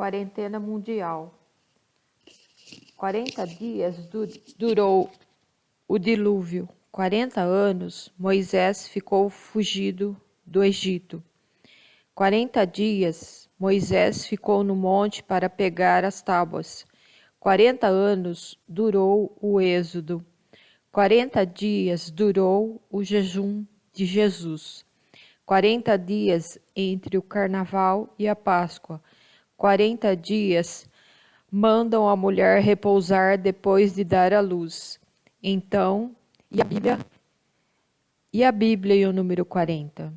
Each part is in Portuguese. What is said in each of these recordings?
Quarentena mundial. 40 dias du durou o dilúvio. 40 anos Moisés ficou fugido do Egito. 40 dias Moisés ficou no monte para pegar as tábuas. 40 anos durou o êxodo. 40 dias durou o jejum de Jesus. 40 dias entre o carnaval e a Páscoa. 40 dias mandam a mulher repousar depois de dar à luz. Então, e a Bíblia? E a Bíblia e o número 40?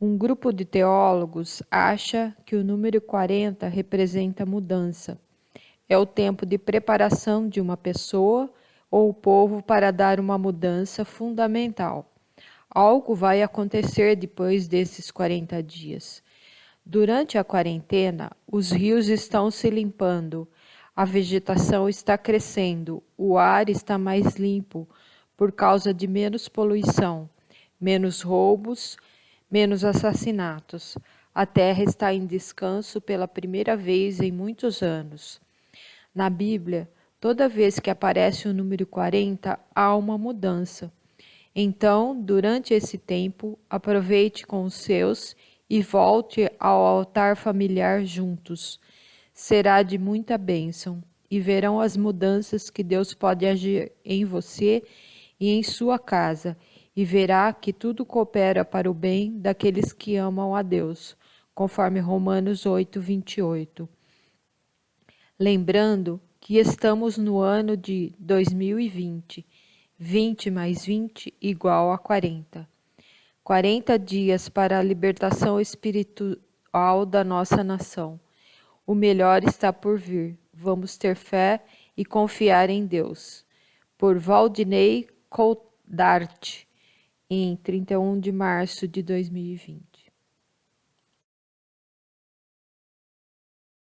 Um grupo de teólogos acha que o número 40 representa mudança. É o tempo de preparação de uma pessoa ou povo para dar uma mudança fundamental. Algo vai acontecer depois desses 40 dias. Durante a quarentena, os rios estão se limpando, a vegetação está crescendo, o ar está mais limpo por causa de menos poluição, menos roubos, menos assassinatos. A terra está em descanso pela primeira vez em muitos anos. Na Bíblia, toda vez que aparece o número 40, há uma mudança. Então, durante esse tempo, aproveite com os seus e volte ao altar familiar juntos. Será de muita bênção e verão as mudanças que Deus pode agir em você e em sua casa, e verá que tudo coopera para o bem daqueles que amam a Deus, conforme Romanos 8, 28. Lembrando que estamos no ano de 2020, 20 mais 20 igual a 40. 40 dias para a libertação espiritual da nossa nação. O melhor está por vir. Vamos ter fé e confiar em Deus. Por Valdinei Coldart, em 31 de março de 2020.